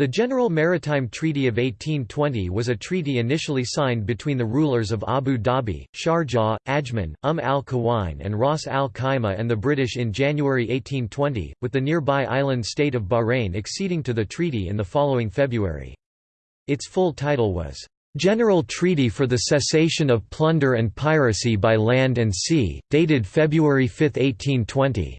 The General Maritime Treaty of 1820 was a treaty initially signed between the rulers of Abu Dhabi, Sharjah, Ajman, Umm al-Quwain and Ras al-Khaimah and the British in January 1820, with the nearby island state of Bahrain acceding to the treaty in the following February. Its full title was, "'General Treaty for the Cessation of Plunder and Piracy by Land and Sea', dated February 5, 1820.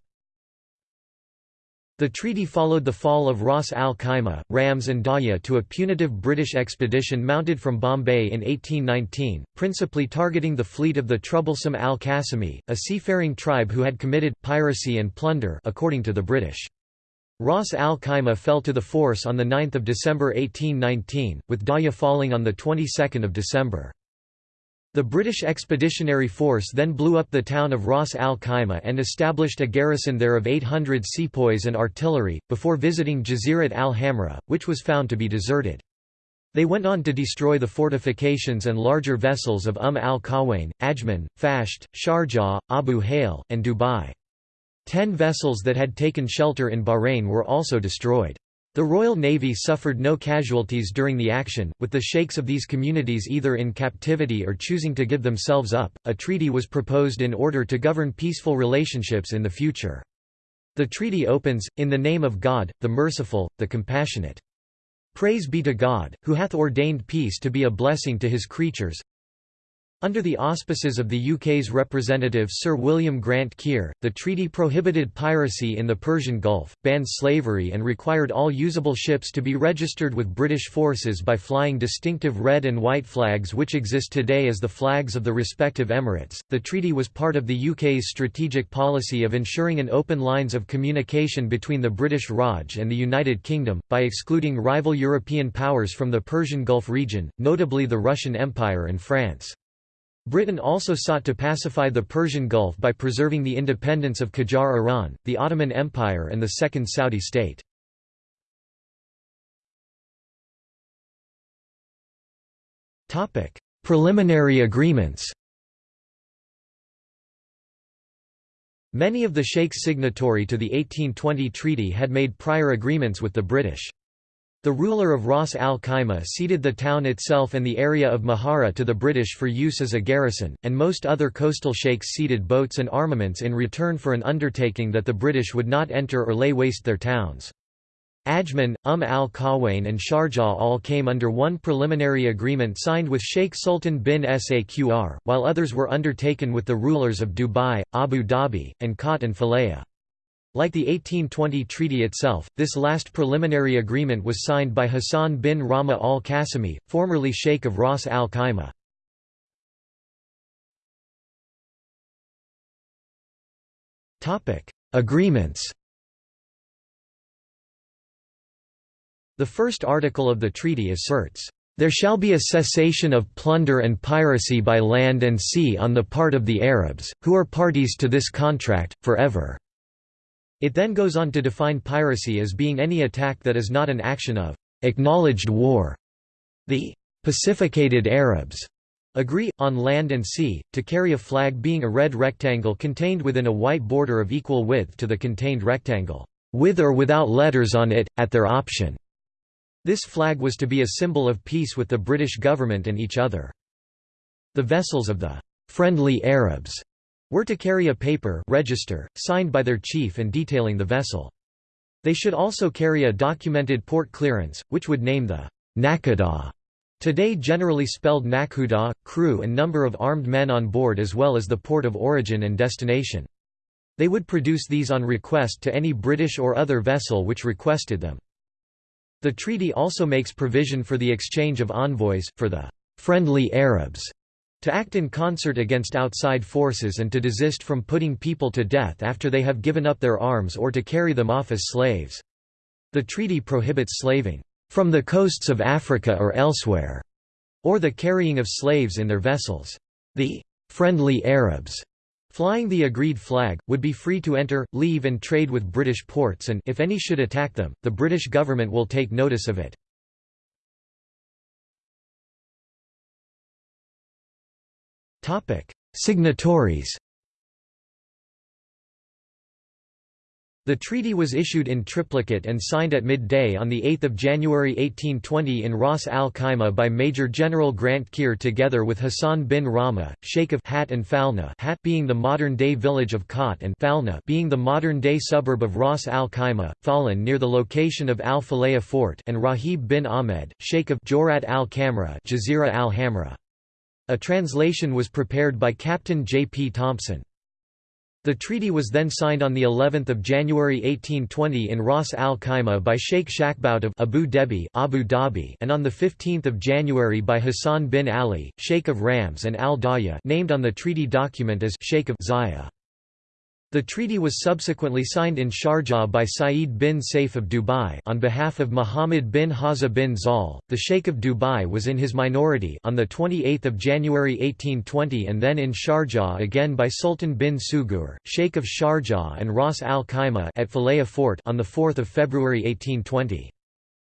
The treaty followed the fall of Ras al Khaimah, Rams and Daya to a punitive British expedition mounted from Bombay in 1819, principally targeting the fleet of the troublesome al-Qasimi, a seafaring tribe who had committed, piracy and plunder according to the British. Ras al Khaimah fell to the force on 9 December 1819, with Daya falling on the 22nd of December. The British Expeditionary Force then blew up the town of Ras al Khaimah and established a garrison there of 800 sepoys and artillery, before visiting Jazirat al Hamra, which was found to be deserted. They went on to destroy the fortifications and larger vessels of Umm al-Quwain, Ajman, Fasht, Sharjah, Abu Hail, and Dubai. Ten vessels that had taken shelter in Bahrain were also destroyed. The Royal Navy suffered no casualties during the action, with the sheikhs of these communities either in captivity or choosing to give themselves up. A treaty was proposed in order to govern peaceful relationships in the future. The treaty opens, In the name of God, the merciful, the compassionate. Praise be to God, who hath ordained peace to be a blessing to his creatures, under the auspices of the UK's representative Sir William Grant Keir, the treaty prohibited piracy in the Persian Gulf, banned slavery and required all usable ships to be registered with British forces by flying distinctive red and white flags which exist today as the flags of the respective emirates. The treaty was part of the UK's strategic policy of ensuring an open lines of communication between the British Raj and the United Kingdom, by excluding rival European powers from the Persian Gulf region, notably the Russian Empire and France. Britain also sought to pacify the Persian Gulf by preserving the independence of Qajar Iran, the Ottoman Empire and the Second Saudi state. Preliminary agreements Many of the sheikhs signatory to the 1820 treaty had made prior agreements with the British. The ruler of Ras al Khaimah ceded the town itself and the area of Mahara to the British for use as a garrison, and most other coastal sheikhs ceded boats and armaments in return for an undertaking that the British would not enter or lay waste their towns. Ajman, Umm al-Quwain and Sharjah all came under one preliminary agreement signed with Sheikh Sultan bin Saqr, while others were undertaken with the rulers of Dubai, Abu Dhabi, and Kut and Falaya. Like the 1820 treaty itself, this last preliminary agreement was signed by Hassan bin Rama al-Qasimi, formerly Sheikh of Ras al Khaimah. Agreements The first article of the treaty asserts, "...there shall be a cessation of plunder and piracy by land and sea on the part of the Arabs, who are parties to this contract, forever." It then goes on to define piracy as being any attack that is not an action of acknowledged war. The pacificated Arabs agree, on land and sea, to carry a flag being a red rectangle contained within a white border of equal width to the contained rectangle, with or without letters on it, at their option. This flag was to be a symbol of peace with the British government and each other. The vessels of the friendly Arabs were to carry a paper register, signed by their chief and detailing the vessel. They should also carry a documented port clearance, which would name the Naqada, today generally spelled Nakhuda, crew and number of armed men on board as well as the port of origin and destination. They would produce these on request to any British or other vessel which requested them. The treaty also makes provision for the exchange of envoys, for the «friendly Arabs» to act in concert against outside forces and to desist from putting people to death after they have given up their arms or to carry them off as slaves. The treaty prohibits slaving from the coasts of Africa or elsewhere, or the carrying of slaves in their vessels. The friendly Arabs flying the agreed flag, would be free to enter, leave and trade with British ports and if any should attack them, the British government will take notice of it. Signatories. The treaty was issued in triplicate and signed at midday on 8 January 1820 in Ras Al Khaimah by Major General Grant Keir together with Hassan bin Rama, Sheikh of Hat and Falna Hat being the modern-day village of Khat and Falna being the modern-day suburb of Ras Al Khaimah, Falan near the location of Al Falaya Fort and Rahib bin Ahmed, Sheikh of Jorat al Kamra Jazira al Hamra. A translation was prepared by Captain J. P. Thompson. The treaty was then signed on the 11th of January 1820 in Ras Al Khaimah by Sheikh Shakhbut of Abu Dhabi, Abu Dhabi, and on the 15th of January by Hassan bin Ali, Sheikh of Rams and Al Daya, named on the treaty document as Sheikh of Zaya. The treaty was subsequently signed in Sharjah by Saeed bin Saif of Dubai on behalf of Muhammad bin Haza bin Zal. The Sheikh of Dubai was in his minority on the 28th of January 1820 and then in Sharjah again by Sultan bin Sugur, Sheikh of Sharjah and Ras Al Khaimah at Falaya Fort on the 4th of February 1820.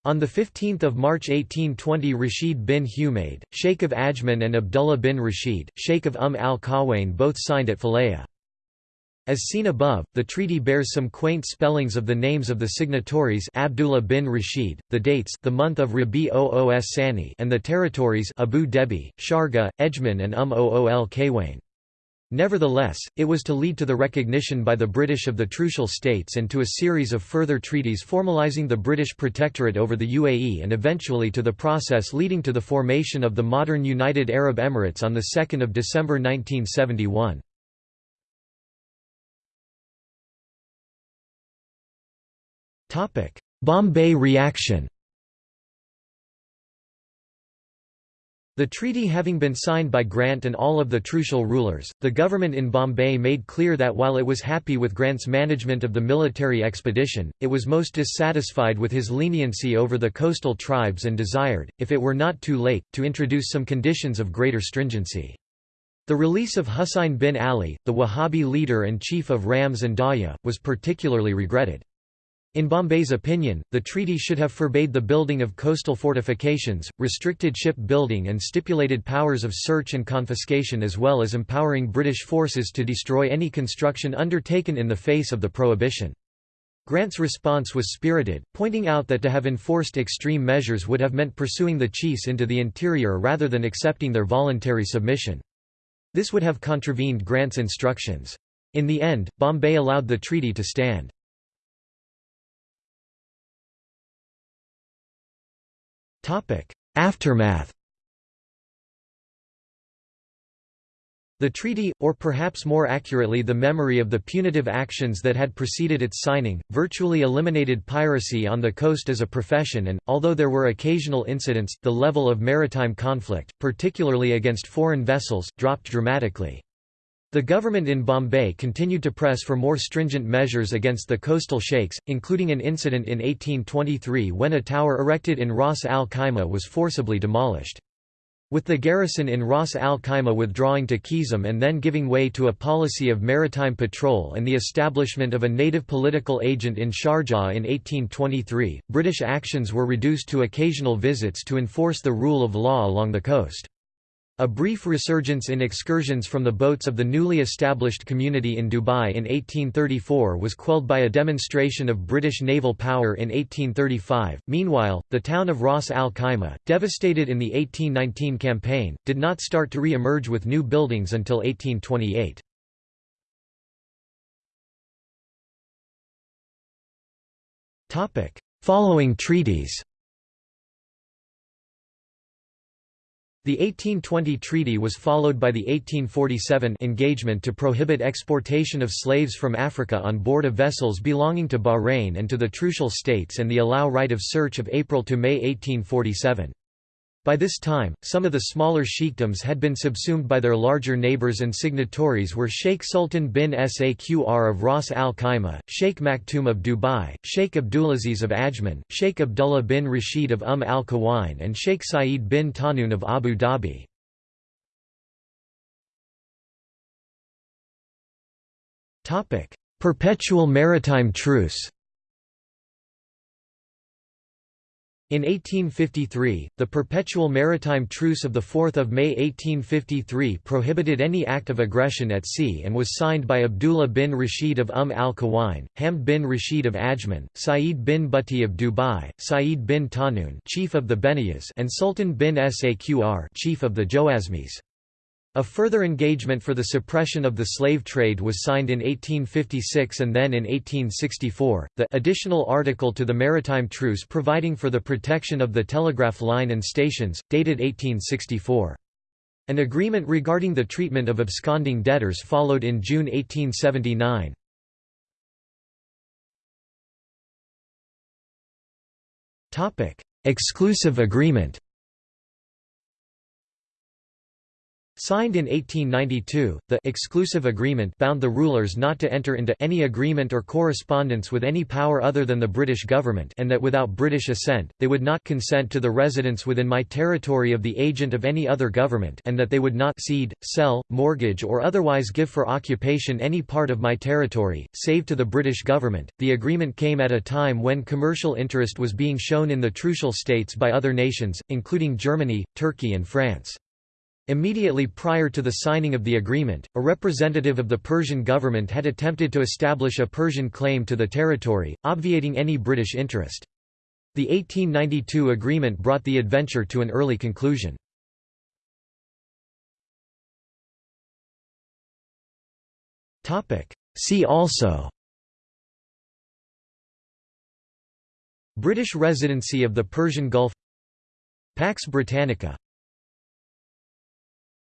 On 15 March 1820 Rashid bin Humaid, Sheikh of Ajman and Abdullah bin Rashid, Sheikh of Umm al-Qawain both signed at Falaya. As seen above, the treaty bears some quaint spellings of the names of the signatories Abdullah bin Rashid, the dates the month of Rabi Oos Sani and the territories Abu Dhabi, Sharga, Ejman and Um Ool Kawain. Nevertheless, it was to lead to the recognition by the British of the Trucial States and to a series of further treaties formalising the British protectorate over the UAE and eventually to the process leading to the formation of the modern United Arab Emirates on 2 December 1971. Bombay reaction The treaty having been signed by Grant and all of the Trucial rulers, the government in Bombay made clear that while it was happy with Grant's management of the military expedition, it was most dissatisfied with his leniency over the coastal tribes and desired, if it were not too late, to introduce some conditions of greater stringency. The release of Husayn bin Ali, the Wahhabi leader and chief of Rams and Daya, was particularly regretted. In Bombay's opinion, the treaty should have forbade the building of coastal fortifications, restricted ship building and stipulated powers of search and confiscation as well as empowering British forces to destroy any construction undertaken in the face of the prohibition. Grant's response was spirited, pointing out that to have enforced extreme measures would have meant pursuing the chiefs into the interior rather than accepting their voluntary submission. This would have contravened Grant's instructions. In the end, Bombay allowed the treaty to stand. Aftermath The treaty, or perhaps more accurately the memory of the punitive actions that had preceded its signing, virtually eliminated piracy on the coast as a profession and, although there were occasional incidents, the level of maritime conflict, particularly against foreign vessels, dropped dramatically. The government in Bombay continued to press for more stringent measures against the coastal sheikhs, including an incident in 1823 when a tower erected in Ras Al Khaimah was forcibly demolished. With the garrison in Ras Al Khaimah withdrawing to Kizum and then giving way to a policy of maritime patrol and the establishment of a native political agent in Sharjah in 1823, British actions were reduced to occasional visits to enforce the rule of law along the coast. A brief resurgence in excursions from the boats of the newly established community in Dubai in 1834 was quelled by a demonstration of British naval power in 1835. Meanwhile, the town of Ras Al Khaimah, devastated in the 1819 campaign, did not start to re emerge with new buildings until 1828. Following treaties The 1820 treaty was followed by the 1847 engagement to prohibit exportation of slaves from Africa on board of vessels belonging to Bahrain and to the Trucial States and the allow right of search of April to May 1847. By this time, some of the smaller sheikdoms had been subsumed by their larger neighbors and signatories were Sheikh Sultan bin Saqr of Ras Al Khaimah, Sheikh Maktoum of Dubai, Sheikh Abdulaziz of Ajman, Sheikh Abdullah bin Rashid of Umm al Qawain and Sheikh Saeed bin Tahnoun of Abu Dhabi. Perpetual maritime truce In 1853, the Perpetual Maritime Truce of 4 May 1853 prohibited any act of aggression at sea and was signed by Abdullah bin Rashid of Umm al-Quwain, Hamd bin Rashid of Ajman, Sa'id bin Butti of Dubai, Sa'id bin Tahnoon chief of the Benayas and Sultan bin Saqr chief of the Joasmis. A further engagement for the suppression of the slave trade was signed in 1856 and then in 1864, the additional article to the Maritime Truce providing for the protection of the telegraph line and stations, dated 1864. An agreement regarding the treatment of absconding debtors followed in June 1879. Exclusive agreement Signed in 1892, the exclusive agreement bound the rulers not to enter into any agreement or correspondence with any power other than the British government and that without British assent, they would not consent to the residence within my territory of the agent of any other government and that they would not cede, sell, mortgage or otherwise give for occupation any part of my territory, save to the British government. The agreement came at a time when commercial interest was being shown in the Trucial states by other nations, including Germany, Turkey and France. Immediately prior to the signing of the agreement, a representative of the Persian government had attempted to establish a Persian claim to the territory, obviating any British interest. The 1892 agreement brought the adventure to an early conclusion. See also British residency of the Persian Gulf Pax Britannica